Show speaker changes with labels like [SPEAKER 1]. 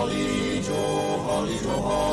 [SPEAKER 1] Holly Joe, Holly Joe, Holly